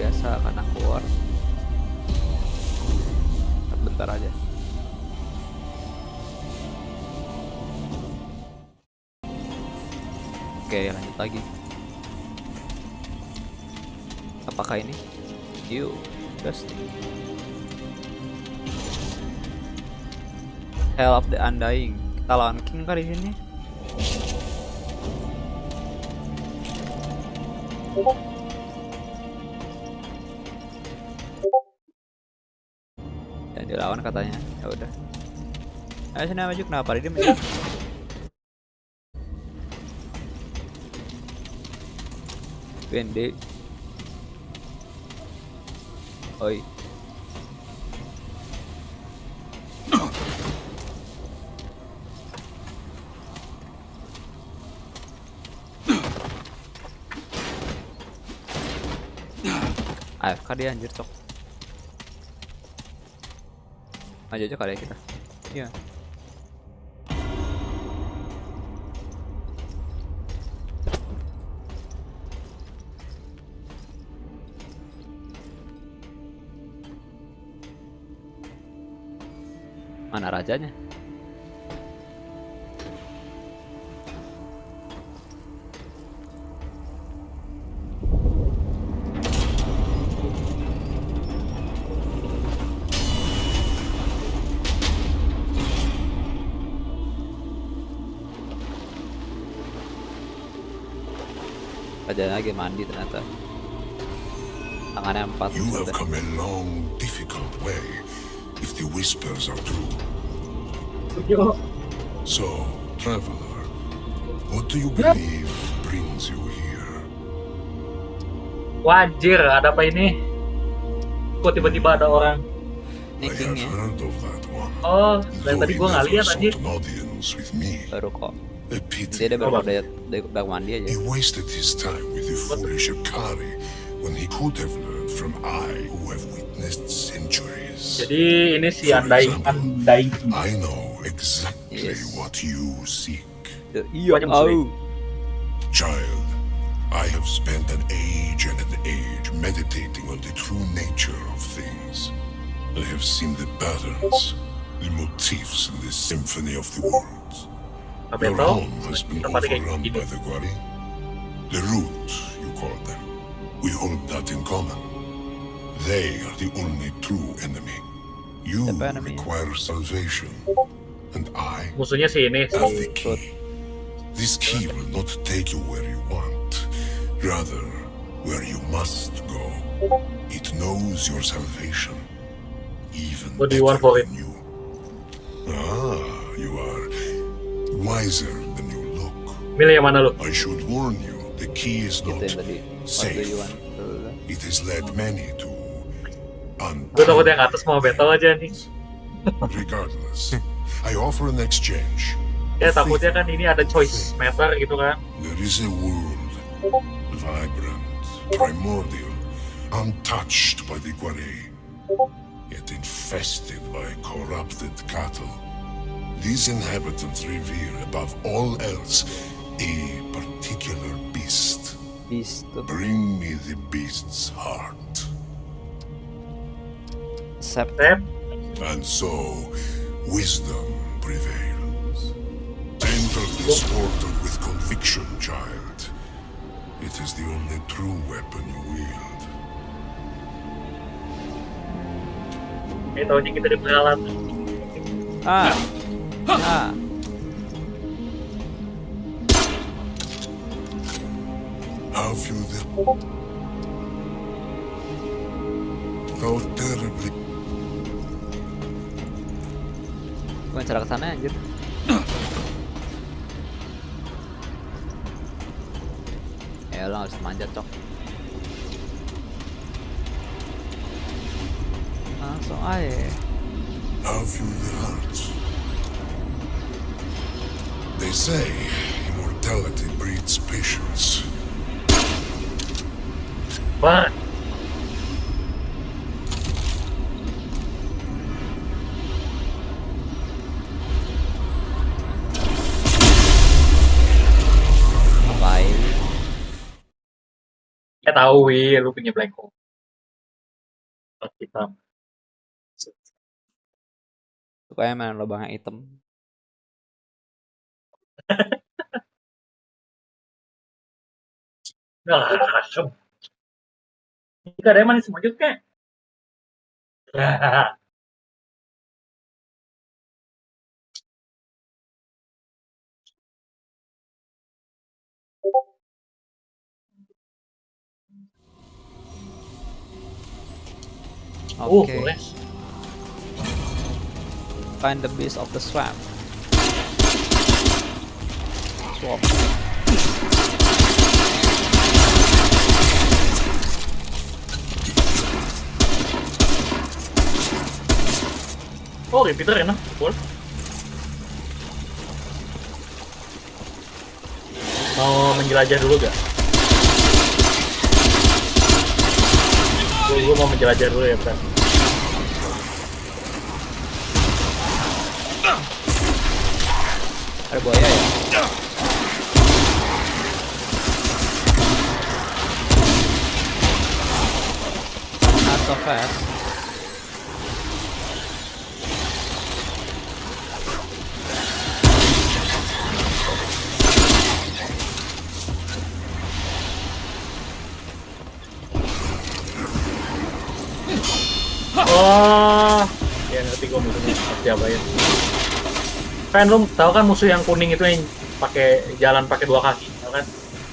Biasa karena keluar. Bentar aja. Oke lanjut lagi. Apakah ini? Yuk, Dusty. Hell of the Undying. Kita lawan King kali ini. Dan dilawan katanya. Ya udah. Ayo sini maju kenapa dia maju? Wende. Oi. AFK dia anjir cok Maju aja kali ya kita Iya Mana rajanya? Rajanya lagi mandi ternyata Tangannya empat You have come a long, difficult way, if the whispers are true. Yo, So, traveler, what do you believe brings you here? wajir, ada apa ini? Kok tiba-tiba ada orang? Ini I have kingnya heard of that one. Oh, dari tadi gua nggak lihat anjir. me. baru kok Dia ada baru dari mandi aja He wasted his time with the foolish Akari when he could have learned from I who have witnessed centuries. Jadi ini si Andai Andai. I know exactly Yes. what you seek. Iya Banyak Child, I have spent an age and an age meditating on the true nature of things. I have seen the patterns, the motifs in the symphony of the worlds. Tapi Your home has been overrun by the Gwari. The root, you call them. We hold that in common. They are the only true enemy. You Siapa require salvation, and I Musuhnya si ini si the key. This key will not take you where you want, rather, where you must go. It knows your salvation, even What do you want better for it? than you. Ah, you are wiser than you look. milih yang mana lu? I should warn you, the key is Itu not safe. It has led many to Gue takut yang untimely atas mau battle aja nih. Regardless, *laughs* I offer an exchange. Ya takutnya kan ini ada choice meter gitu kan. There is a world, vibrant, primordial, untouched by the Guare, yet infested by corrupted cattle. These inhabitants revere above all else a particular beast. Beast Bring me the beast's heart. Sep Tep, And so, wisdom prevails. Enter this portal with conviction. child. It is the only true weapon you wield. Eh, tahunya kita di pengalaman. Ah. Ah. Have you the... How terribly... Bukan cara ke sana anjir. Ya lo harus manjat cok. Langsung aja. Have you the heart? They say immortality breeds patience. Wah, tahu wi, lu punya black hole. Hitam. *laughs* Sukanya main lubangnya hitam. Nah. Ini ada yang manis semujut *laughs* kek. Oh, boleh. Find the beast of the swamp. Swamp. Oh, repeater enak, full. Mau menjelajah dulu gak? Gue, mau menjelajah dulu ya, Bro. Ada buaya ya? Not so fast. Oh, ya ngerti gue siapa ya. Kan lu tahu kan musuh yang kuning itu yang pakai jalan pakai dua kaki, tau kan?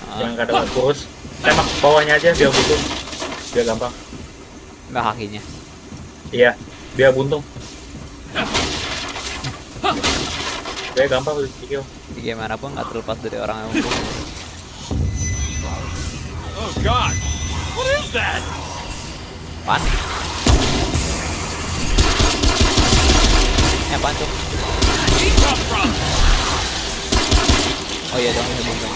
Ah, Yang kadang kurus. Tembak bawahnya aja biar buntung. Biar gampang. Enggak kakinya. Iya, biar buntung. Biar gampang lu kill. Gimana pun nggak terlepas dari orang yang hukum. Oh God! What is that? Panik. Ya pancuk. He come from? Oh iya dong, ini dong.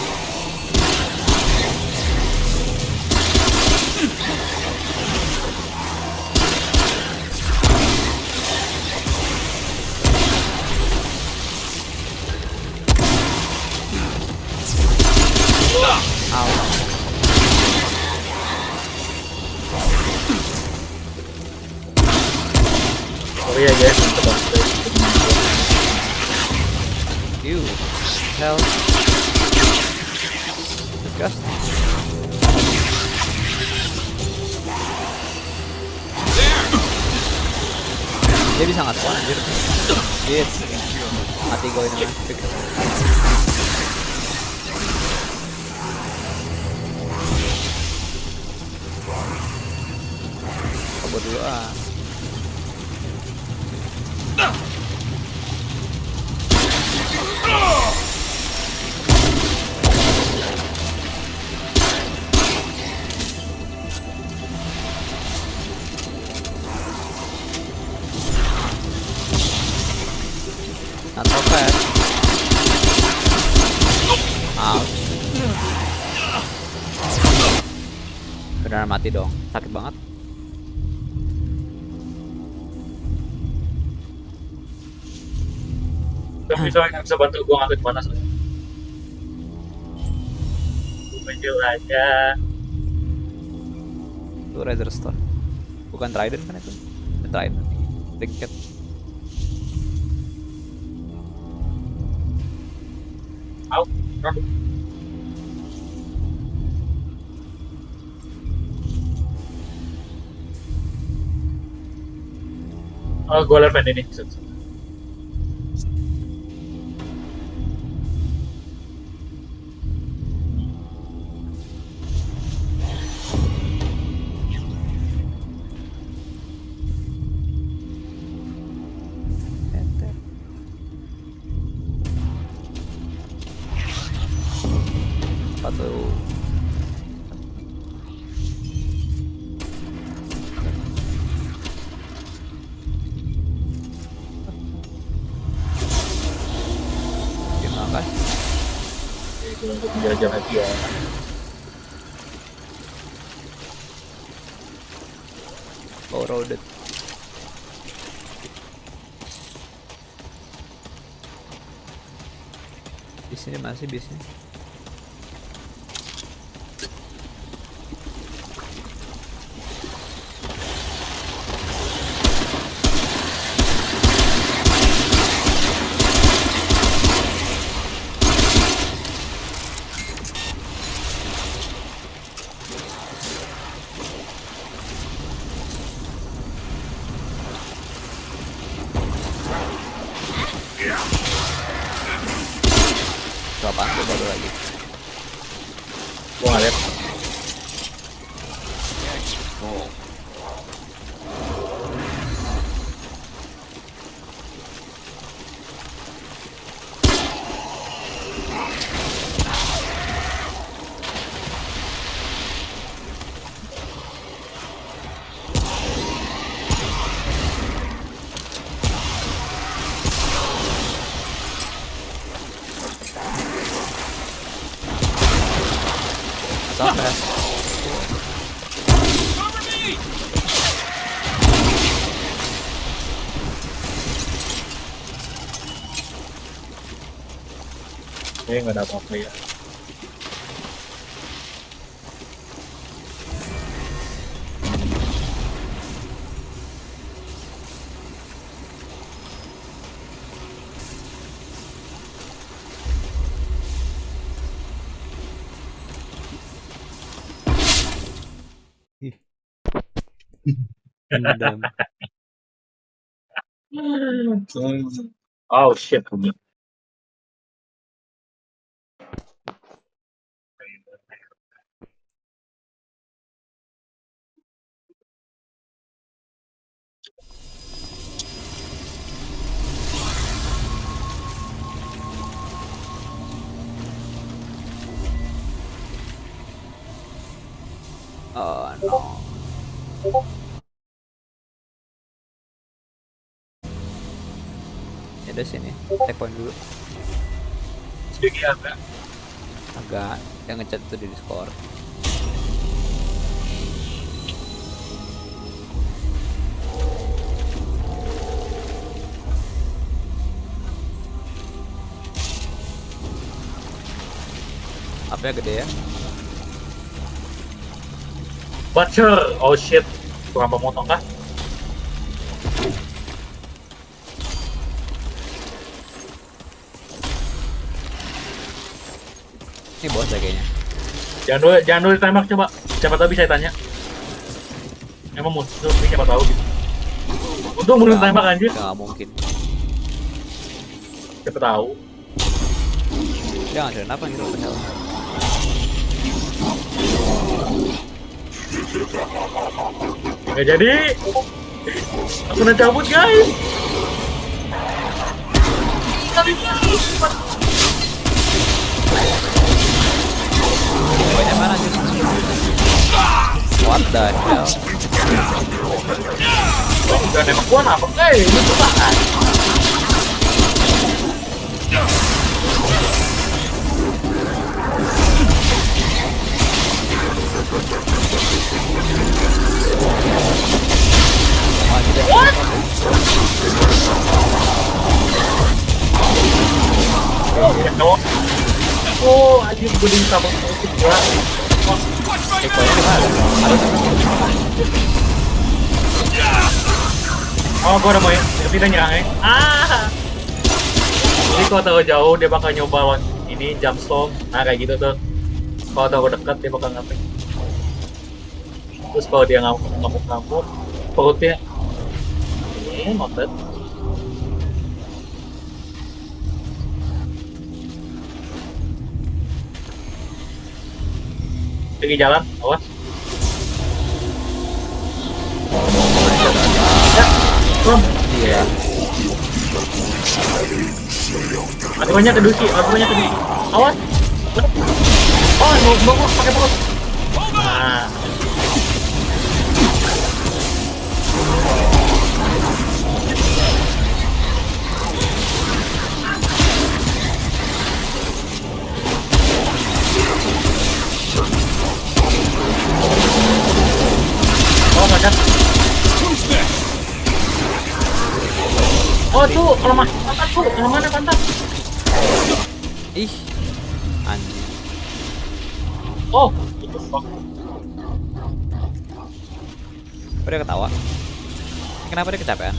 Au. Sorry ya guys, coba. Hell. Disgusting. Dia bisa spawn anjir. Shit. Mati gue ini. Kabur dulu ah. Sakit banget. Gak bisa yang bisa bantu gua ngambil panas. Gua menjual aja. Itu Razor Store. Bukan Trident kan itu? Trident. Trinket. Au, au. Oh, gue liat ini. Di sini masih bisnya. Itu apaan tuh baru lagi? Gue nggak liat. Oh. Sampai. Cover me! Kayaknya nggak ada apa-apa ya. Dendam. *laughs* Oh shit. Checkpoint dulu. Sedikit agak. Agak yang ngechat tuh di Discord. Apa ya gede ya? Butcher. Oh shit. Tukang pemotong kah? Ini bos ya kayaknya. Jangan dulu, jangan dulu ditembak coba. Siapa tahu bisa tanya. Emang musuh ini siapa tahu gitu. Untung belum Nggak- tembak anjir. Nggak mungkin. Siapa tahu. Jangan kenapa the hell. Nggak jadi. Aku udah cabut guys. Banyak mana sih? What the hell? Udah nembak gua apa? Eh? Masih deh. Oh, ya dong. Oh, anjir gue di sabang itu gua. Oh, Checkpointnya di mana? Ada oh gua udah mau kita nyerang ya. Ah. Jadi kalau tahu jauh dia bakal nyoba lawan ini jump storm. Nah kayak gitu tuh. Kalau tahu dekat dia bakal ngapain. Terus kalau dia ngamuk ngamuk ngamuk perutnya Iya, noted. Pergi jalan, awas. Ya, Bom. Iya. Mati banyak ke Duki, mati banyak ke Duki. Awas. Oh, mau mau pakai perut. Nah. Oh, mah pantat kalau mana pantat? Ih. Anjing. Oh, itu fuck. Kok dia ketawa? Kenapa dia kecapean?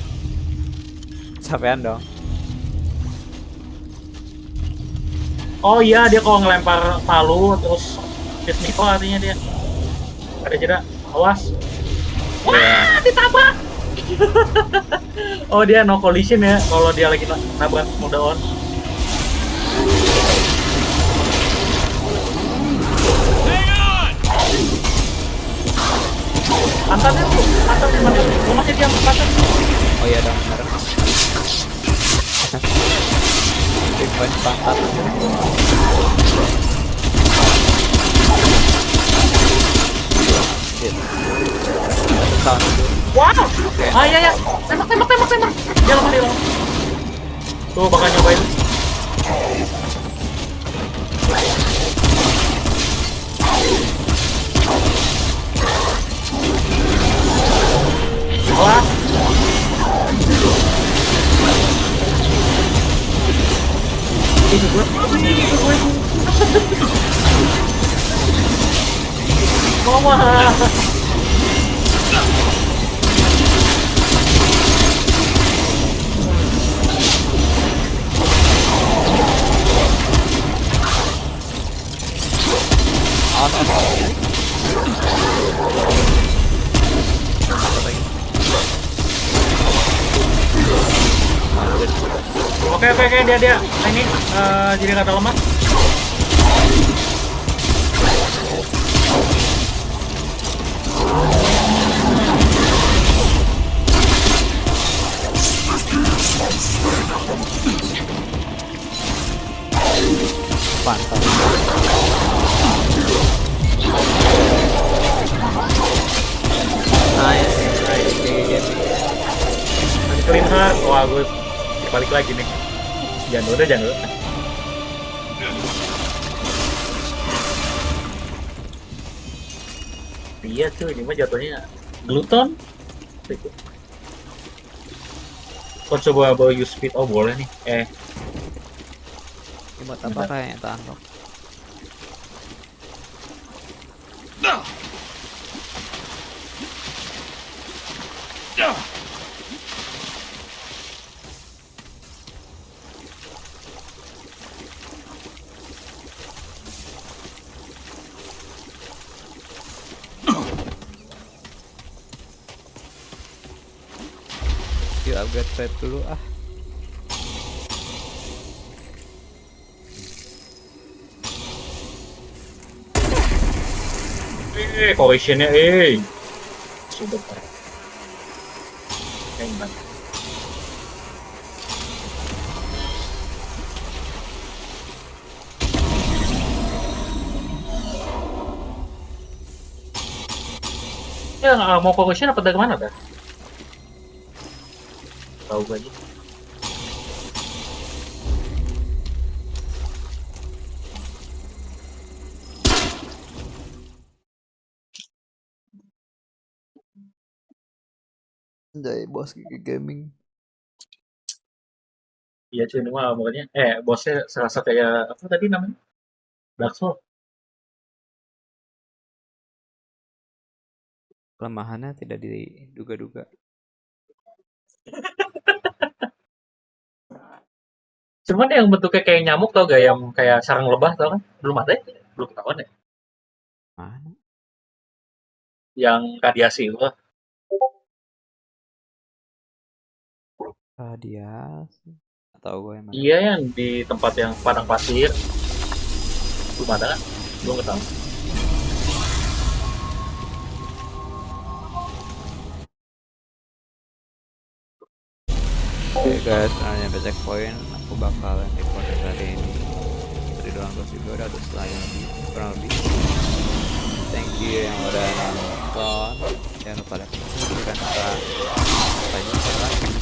Kecapean dong. Oh iya, dia kalau ngelempar palu terus hit Nico artinya dia. Ada jeda, awas. Wah, ditabrak. *laughs* oh dia no collision ya kalau dia lagi na- nabrak mode on. Pantatnya tuh, pantatnya, pantatnya. Lu masih diam, pantat. Oh iya dong, bener. Punch pantat. Shit. Sound. Wow. Ah iya ya, tembak, tembak, tembak, tembak. Dia lemah, dia lemah. Tuh bakal nyobain. Ini gue, ini gue. Oke dia dia Nah, ini eh, jadi kata lemah. Nice. Nice. Wah gue balik lagi nih. Jangan udah jangan udah. Iya tuh ini mah jatuhnya gluton. Kok coba bawa use speed? Oh boleh nih. Eh Ini buat apa kayaknya unlock? Yuk upgrade trade dulu ah. Eh, collisionnya, eh. Sudah. Hebat. Ya, mau collision apa dari mana, dah? Tahu gue aja. Anjay, bos gigi gaming. Iya mah pokoknya, eh bosnya serasa kayak apa tadi namanya? Dark Souls. Kelemahannya tidak diduga-duga. *laughs* Cuman yang bentuknya kayak nyamuk tau gak yang kayak sarang lebah tau kan? Belum ada ya? Belum ketahuan ya? Mana? Yang radiasi itu. Radiasi. Atau gue yang mana? Iya yang di tempat yang padang pasir. Belum ada kan? Belum ketemu. Oke guys, karena nyampe checkpoint, aku bakalan record hari ini. Tadi doang terus juga udah setengah jam lebih, kurang lebih. Thank you yang udah nonton. Jangan lupa like, subscribe, dan sampai jumpa lagi.